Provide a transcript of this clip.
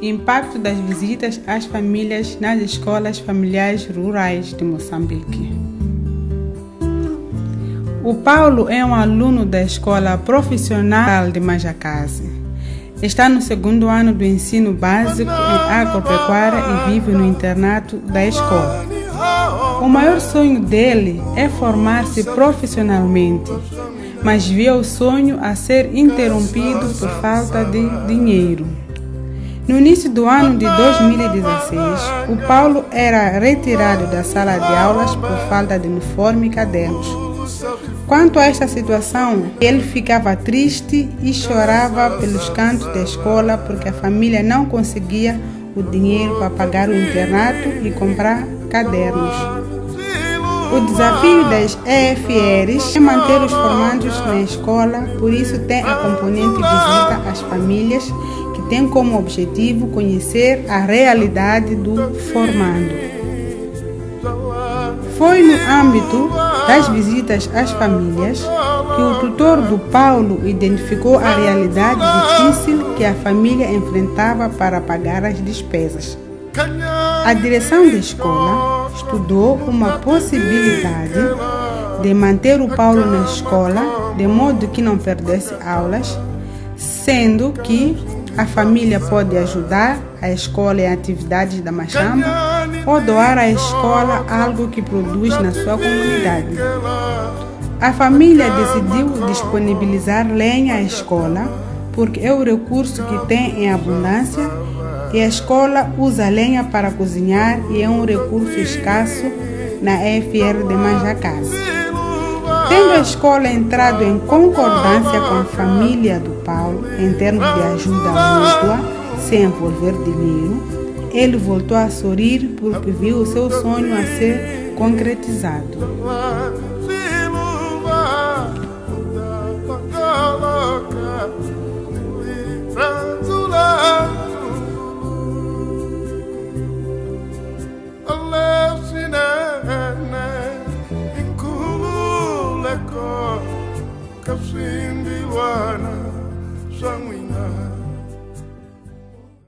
Impacto das visitas às famílias nas escolas familiares rurais de Moçambique. O Paulo é um aluno da Escola Profissional de Majacase. Está no segundo ano do ensino básico em agropecuária e vive no internato da escola. O maior sonho dele é formar-se profissionalmente, mas vê o sonho a ser interrompido por falta de dinheiro. No início do ano de 2016, o Paulo era retirado da sala de aulas por falta de uniforme e cadernos. Quanto a esta situação, ele ficava triste e chorava pelos cantos da escola porque a família não conseguia o dinheiro para pagar o internato e comprar cadernos. O desafio das EFRs é manter os formandos na escola, por isso tem a componente visita às famílias tem como objetivo conhecer a realidade do formando. Foi no âmbito das visitas às famílias que o tutor do Paulo identificou a realidade difícil que a família enfrentava para pagar as despesas. A direção da escola estudou uma possibilidade de manter o Paulo na escola de modo que não perdesse aulas, sendo que a família pode ajudar a escola em atividades da Machamba ou doar à escola algo que produz na sua comunidade. A família decidiu disponibilizar lenha à escola porque é o recurso que tem em abundância e a escola usa lenha para cozinhar e é um recurso escasso na EFR de Manjacase. Tendo a escola entrado em concordância com a família do Paulo em termos de ajuda mútua, sem envolver dinheiro, ele voltou a sorrir porque viu o seu sonho a ser concretizado.